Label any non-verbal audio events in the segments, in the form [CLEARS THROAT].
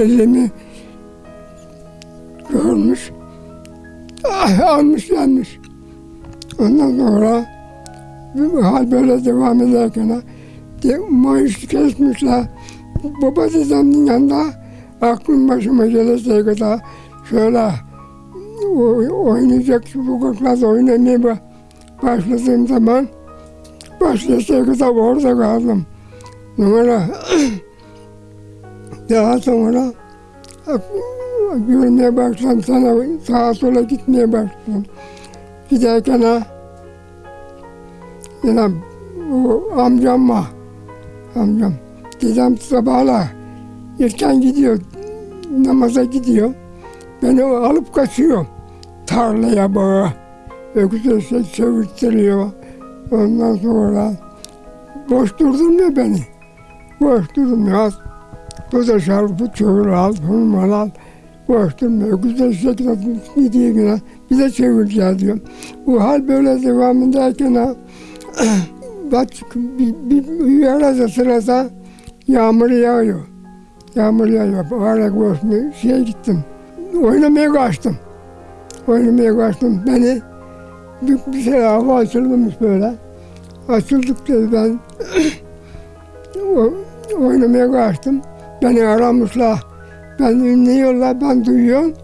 güzelliğimi görmüş. Ah, almış gelmiş. Ondan sonra hal böyle devam ederken de, maaş kesmişler. Baba dedemin yanında aklım başıma geleceği kadar şöyle oynayacak sokaklarda oynamaya ba- başladığım zaman başlayacağı kadar orada kaldım. Sonra [CLEARS THROAT] daha sonra görmeye başladım sana sağa sola gitmeye başladım. Giderken ha yine o amcam var. Amcam. Dedem sabahla erken gidiyor. Namaza gidiyor. Beni alıp kaçıyor. Tarlaya bağa. Öküze şey çevirttiriyor. Ondan sonra boş durdurmuyor beni. Boş durmuyor. Bu da şarkı çığır al, hırmal al. Boş durmuyor. Güzel şekilde gidiyor yine. Bir de çevireceğiz diyor. Bu hal böyle devam ederken ha, [CLEARS THROAT] bak bir, bir, bir arada sırada yağmur yağıyor. Yağmur yağıyor. Ara koşmaya şeye gittim. Oynamaya kaçtım. Oynamaya kaçtım. Beni bir, bir şey hava açılmış böyle. Açıldık dedi ben [CLEARS THROAT] o, oynamaya kaçtım. Beni aramışlar. Ben dinliyorlar, ben duyuyorum.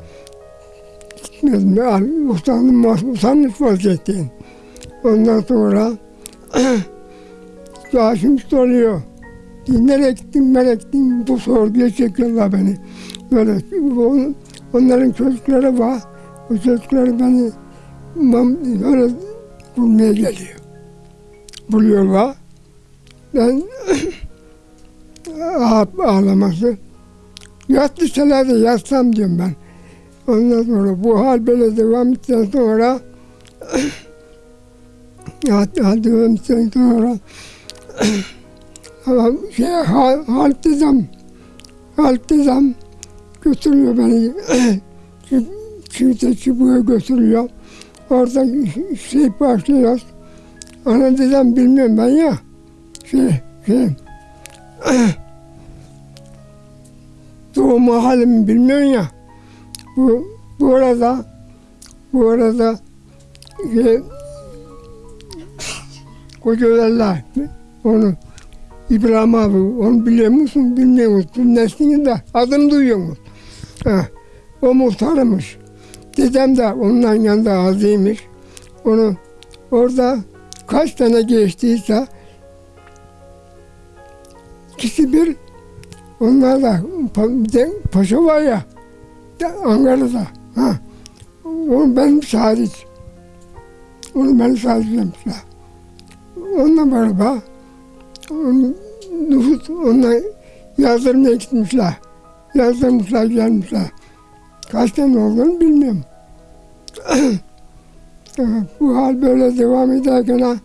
Gitmedim. Yani utandım, utanmış vaziyetteyim. Ondan sonra [CLEARS THROAT] Başım soruyor. Nereye gittin, nereye gittin? Bu sorguya çekiyorlar beni. Böyle on- onların çocukları var. O çocukları beni böyle bulmaya geliyor. Buluyorlar. Ben [CLEARS THROAT] ağlaması. Yat liselerde yatsam diyorum ben. Ondan sonra bu hal böyle devam ettikten sonra [CLEARS THROAT] yat devam ettikten sonra [CLEARS THROAT] şey, hal, halk dedem, halk dedem götürüyor beni. Çi- Çivite çubuğa götürüyor. Orada şey başlıyoruz. Ana dedem bilmiyorum ben ya. Şey, şey. [CLEARS THROAT] Doğum halimi bilmiyorsun ya. Bu, bu arada, bu arada şey, kocalarlar onu İbrahim abi onu biliyor musun bilmiyor musun? Neslini de adını duyuyor musun? Ha, o muhtarımış. Dedem de onların yanında azıymış. Onu orada kaç tane geçtiyse ikisi bir onlar da paşa var ya Ankara'da. Ha. Onu benim hariç. Onu benim hariç demişler. Onunla beraber onun nüfus onlar yazdırmaya gitmişler. Yazdırmışlar gelmişler. Kaç tane olduğunu bilmiyorum. [COUGHS] Bu hal böyle devam ederken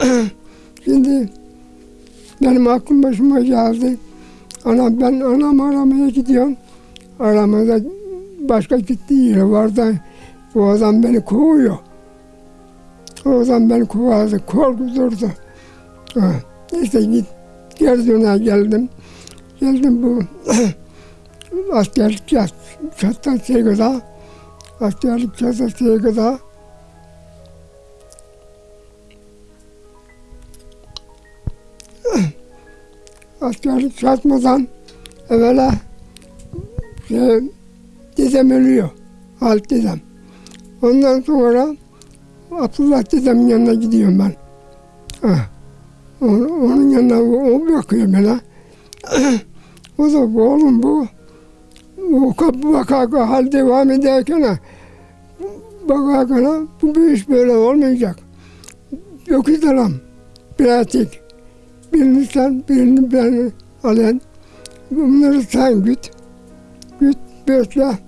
[COUGHS] şimdi benim aklım başıma geldi. Ana ben anam aramaya gidiyorum. Aramada başka gittiği yeri var bu adam beni kovuyor. O adam beni kovardı, korkuturdu. Ha, Neyse git, geri döner geldim. Geldim bu askerlik çat, çattan şey kadar, askerlik çattan şey askerlik çatmadan evvela şey, dedem ölüyor. Halit dedem. Ondan sonra Abdullah dedemin yanına gidiyorum ben. Ha. Onun, yanına o, bakıyor bana. [CLEARS THROAT] o da bu oğlum bu. Kapı vaka hal devam ederken bakarken bu bir iş böyle olmayacak. Yok edelim. Pratik. Birini sen, birini ben alan. Bunları sen güt. Güt, besle,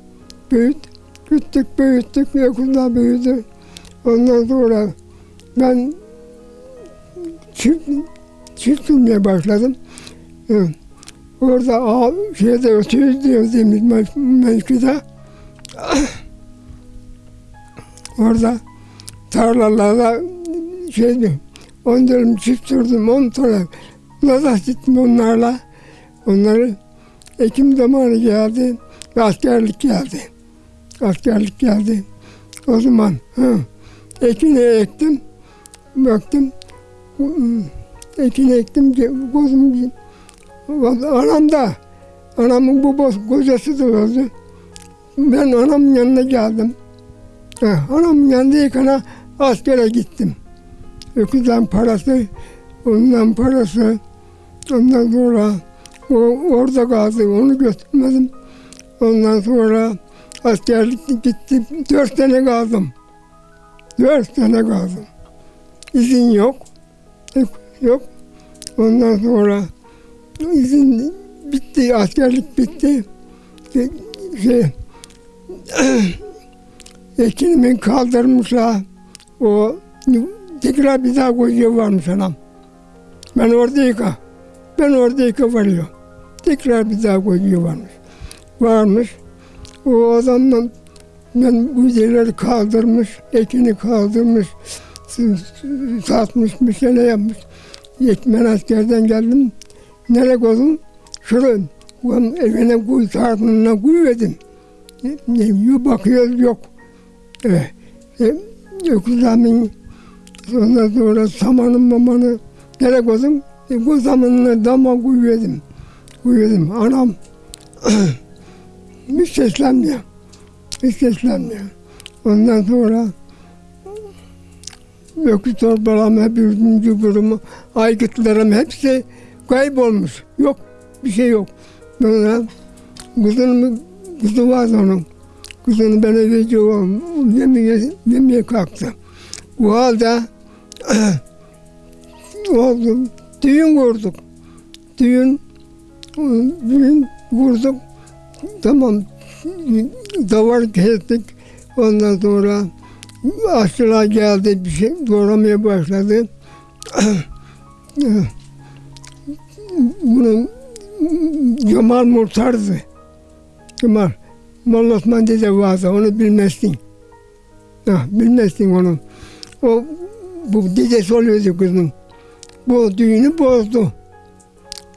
büyüt. Güttük, büyüttük, yakında büyüdü. Ondan sonra ben çift, çift sürmeye başladım. Hı. Orada ağa, şeyde ötüyoruz diyoruz mevkide. Orada tarlalarda şeydi, on dönüm çift sürdüm, on sonra Laza gittim onlarla. Onları Ekim zamanı geldi ve askerlik geldi. Askerlik geldi. O zaman hı, ekini ektim. Baktım. hı, Ekini ektim. Gözüm anam da anamın babası kocası da öldü. Ben anamın yanına geldim. Ha, anamın yanındayken askere gittim. Öküzden parası, ondan parası. Ondan sonra o orada kaldı, onu götürmedim. Ondan sonra askerlik gitti, dört sene kaldım. Dört sene kaldım. İzin yok, yok. Ondan sonra izin bitti, askerlik bitti. Şey, şey [CLEARS THROAT] ekinimin kaldırmışlar. O tekrar bir daha koyuyor varmış anam. Ben oradayken, ben oradayken varıyor. Tekrar bir daha koyuyor varmış. Varmış. O adamla ben bu yerleri kaldırmış, ekini kaldırmış, satmış, bir şeyler yapmış. Ekmen askerden geldim. Nereye koydum? Şuraya, ulan evine kuy, tartınına koyuverdim. Ne, ne, bakıyoruz yok. Evet. E, ondan sonra samanın mamanı nereye koydum? E, bu zamanına dama koyuverdim. Koyuverdim. Anam [CLEARS THROAT] hiç seslenmiyor. Hiç seslenmiyor. Ondan sonra öküz torbalarım hep üzümcü kurumu, aygıtlarım hepsi kaybolmuş. Yok. Bir şey yok. Sonra kızının kızı vardı onun. Kızını ben eve. Yemeğe, yemeğe kalktı. O halde [CLEARS THROAT] oldu. Düğün kurduk. Düğün, düğün kurduk. Tamam. Davar kestik. Ondan sonra aşçılar geldi. Bir şey doğramaya başladı. [CLEARS THROAT] Bunun Cemal Murtar'dı. Cemal. Molla Osman dede vardı, onu bilmezsin. Ha, bilmezsin onu. O, bu dedesi oluyordu kızın. Bu düğünü bozdu.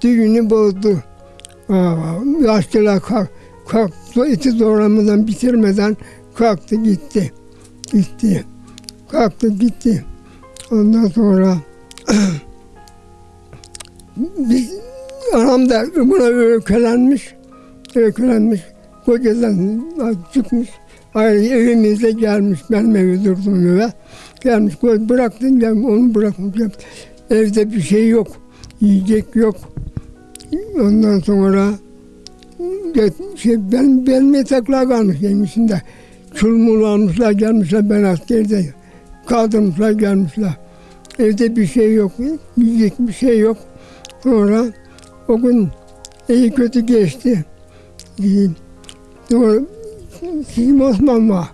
Düğünü bozdu. Aa, yaşlılar kalk, kalktı, eti doğramadan bitirmeden kalktı gitti. Gitti. Kalktı gitti. Ondan sonra [CLEARS THROAT] biz anam da buna öykülenmiş. Öykülenmiş. Kocadan çıkmış. Evimize gelmiş. Benim evi durdum eve. Gelmiş. Bıraktım ben onu bırakmış. Evde bir şey yok. Yiyecek yok. Ondan sonra şey, ben, benim yataklar kalmış yemişinde. Çulmul almışlar gelmişler ben askerde. Kaldırmışlar gelmişler. Evde bir şey yok. Yiyecek bir şey yok. Sonra o gün iyi kötü geçti. Diyeyim. Sizim Osman var.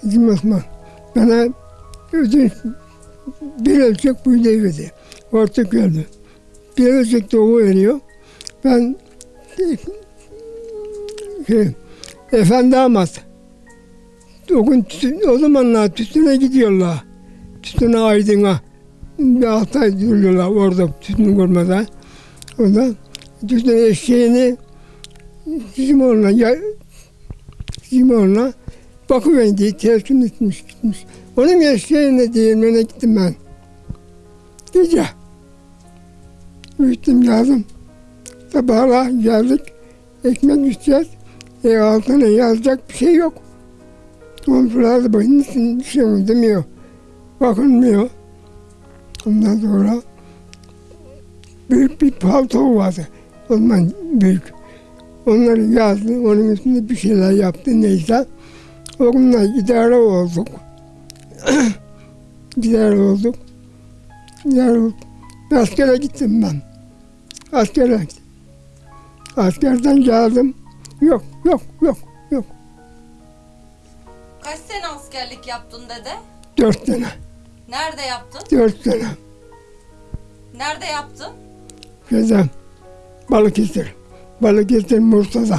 Sizim Osman. Bana ödünç bir ölçek buğday verdi. Ortak öldü. Bir ölçek de o veriyor. Ben şey, efendi damat. O gün tütün, o zamanlar tütüne gidiyorlar. Tütüne aydına. Bir altı ay duruyorlar orada tütün görmeden. Orada tütün eşeğini bizim oğluna oğluna bakıverin diye telkin etmiş gitmiş. Onun eşeğine değirmene gittim ben. Gece. Uyuttum geldim. Sabahla geldik. Ekmek içeceğiz. E altına yazacak bir şey yok. Komşular da bakın bir şey mi demiyor. Bakılmıyor. Ondan sonra büyük bir palto vardı. O zaman büyük. Onları yazdı. Onun üstünde bir şeyler yaptı neyse. Onunla idare olduk. [CLEARS THROAT] idare olduk. İdare olduk. Askere gittim ben. Askere gittim. Askerden geldim. Yok, yok, yok, yok. Kaç sene askerlik yaptın dede? Dört sene, Nerede yaptın? dört sene. Nerede yaptın? Şeyden, Balıkesir. Balıkesir Mursa'da.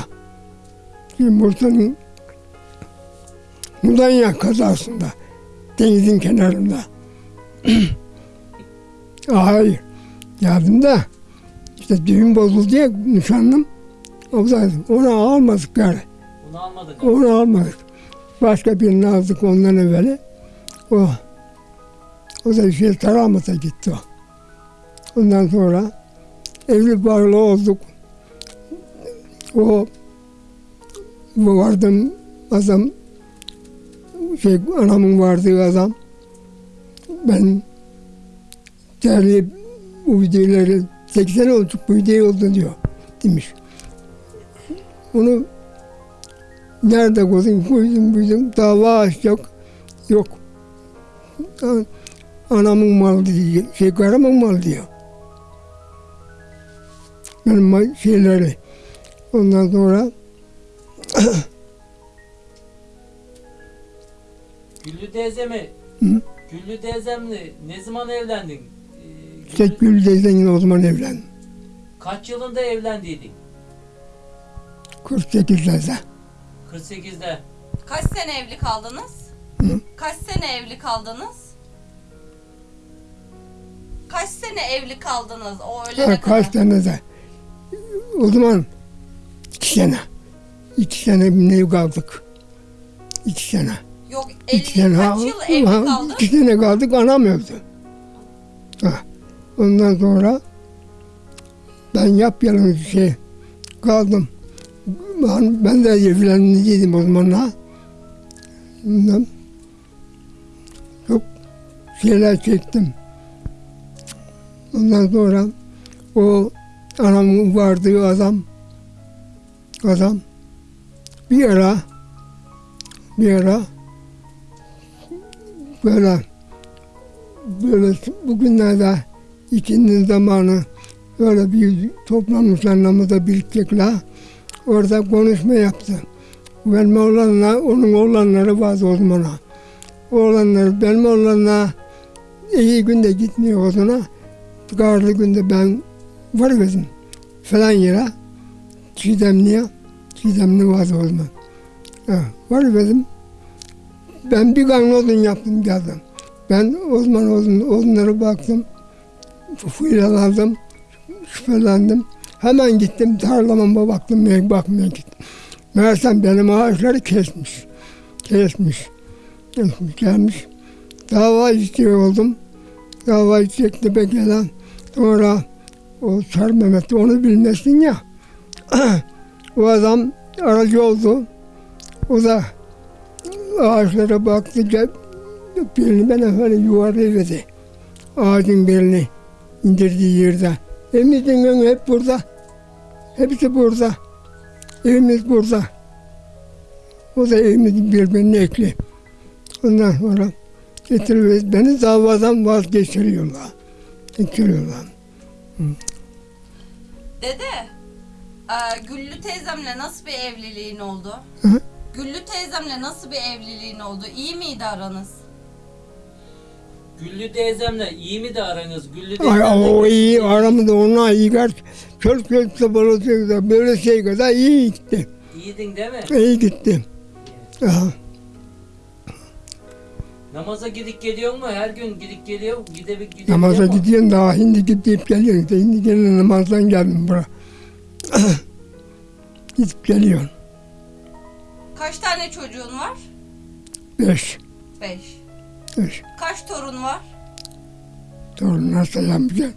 Şimdi Mudanya kazasında. Denizin kenarında. [CLEARS THROAT] Hayır. Geldim de işte düğün bozuldu ya nişanlım. O da onu almadık yani. Onu almadık. Onu almadık. Başka birini aldık ondan evveli. O o da şey Taramat'a gitti o. Ondan sonra evli barklı olduk. O vardım adam şey anamın vardığı adam ben değerli bu videoları 80 olduk bu video oldu diyor demiş. Onu nerede koydun koydum koydum dava açacak yok. Anamın malı diyor, şey karımın malı diyor. Benim şeyleri. Ondan sonra Güllü teyzemi, Hı? Güllü teyzemle ne zaman evlendin? Ee, işte Güllü- Gül teyzenin o zaman evlendim. kaç yılında evlendiydin? 48'lerde. 48'de. Kaç sene evli kaldınız? Hı? Kaç sene evli kaldınız? Kaç sene evli kaldınız o ölene Ha, kaç kadar? tane de. O zaman iki sene. İki sene ne kaldık. İki sene. Yok 50 İki sene. kaç yıl evli kaldın? iki sene kaldık anam öldü. Ha. Ondan sonra ben yapyalnız şey kaldım. Ben, ben de evlenmeydim o zamanlar. Ondan çok şeyler çektim. Ondan sonra o anamın vardığı adam adam bir ara bir ara böyle böyle bugünlerde ikindi zamanı böyle bir toplanmışlar namazda birikecekler. Orada konuşma yaptı. Benim oğlanla, onun oğlanları vardı o zaman. Oğlanları, benim oğlanla iyi günde gitmiyor o zaman. Karlı günde ben varıverdim falan yere. Çiğdemli'ye. Çiğdemli zaman. Ha, varıverdim. Ben bir kanlı odun yaptım geldim. Ben o zaman odun, odunlara baktım. Fıyralandım. Şüphelendim. Hemen gittim tarlama baktım. Bakmaya gittim. Meğersem benim ağaçları kesmiş. Kesmiş. Kesmiş gelmiş. Dava istiyor oldum. Dava içecekti bekleyen. Sonra o Sar Mehmet onu bilmesin ya. O adam aracı oldu. O da ağaçlara baktı. Birini bana böyle yuvarlayıverdi. Ağacın birini indirdiği yerde. Evimizin önü hep burada. Hepsi burada. Evimiz burada. O da evimizin birbirine ekli. Ondan sonra getiriyor. Beni davadan vazgeçiriyorlar. Getiriyorlar. Dede, e, Güllü teyzemle nasıl bir evliliğin oldu? Hı? Güllü teyzemle nasıl bir evliliğin oldu? İyi miydi aranız? Güllü teyzemle iyi mi de aranız? Güllü Ay, teyzemle... o iyi aramızda ona iyi gel. Çöl çöl sabırlı böyle şey kadar iyi gitti. İyiydin değil mi? İyi gitti. Aha. Namaza gidip geliyor mu? Her gün gidip geliyor? Gidip gidip Namaza gidiyorsun daha hindi gidip geliyorsun. İşte Hindi gene namazdan geldim buraya. [COUGHS] gidip geliyorsun. Kaç tane çocuğun var? Beş. Beş. Beş. Kaç torun var? Torunlar sayamayacağım.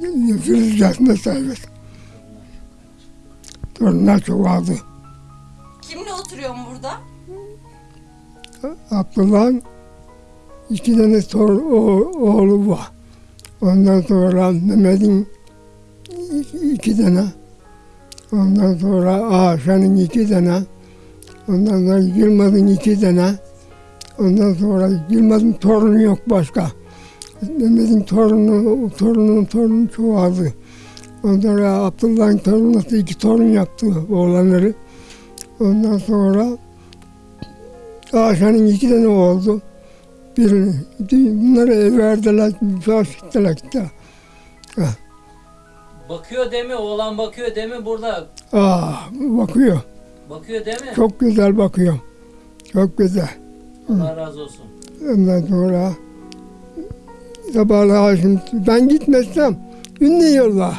Nefes yaşında sayıyorsun. Torunlar çoğaldı. Kimle oturuyorsun burada? Abdullah'ın iki tane tor, o- oğlu var. Ondan sonra Mehmet'in iki, tane. Ondan sonra Aşa'nın iki tane. Ondan sonra Yılmaz'ın iki tane. Ondan sonra Yılmaz'ın torunu yok başka. Mehmet'in torunu, torunun torunu çoğaldı. Ondan sonra Abdullah'ın torunu iki torun yaptı oğlanları. Ondan sonra Aşağının iki tane oldu. Birini, bunları verdiler, müsaade ettiler gitti. Bakıyor değil mi? Oğlan bakıyor değil mi burada? Aa, bakıyor. Bakıyor değil mi? Çok güzel bakıyor. Çok güzel. Allah razı olsun. Ondan sonra sabahleyin şimdi ben gitmezsem ünlü yolla.